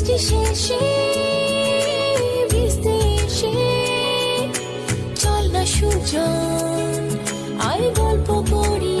বৃষ্টি শেষে বৃষ্টি এসে চল না সুজন আর গল্প করি।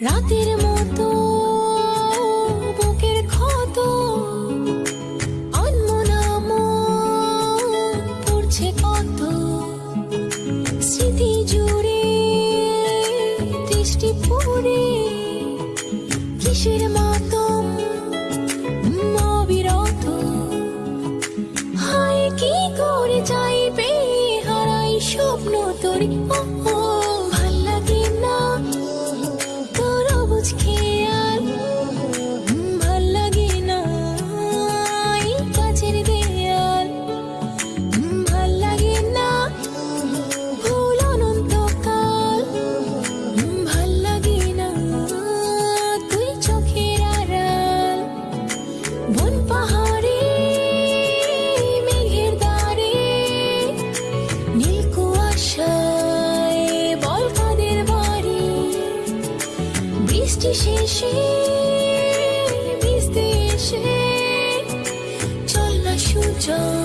রাতের মতো বুকের পড়ছে স্মৃতি কিসের অবিরত। হায় করে হারাই স্বপ্ন তোরি? ও বৃষ্টি শেষে ভিজতে এসে চল না আয়